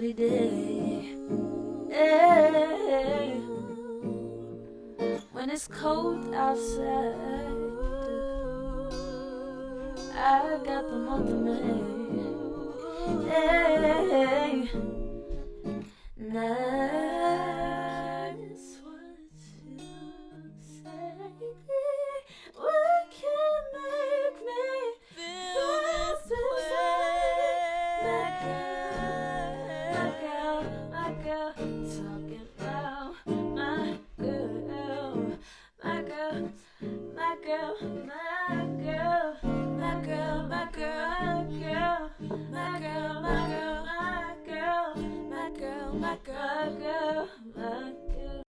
every day. Hey. When it's cold outside, I got the month of May. Eh, hey. Now. girl, talking about my girl, my girl, my girl, my girl, my girl, my girl, girl, my girl, my girl, my girl, my girl, my girl, girl.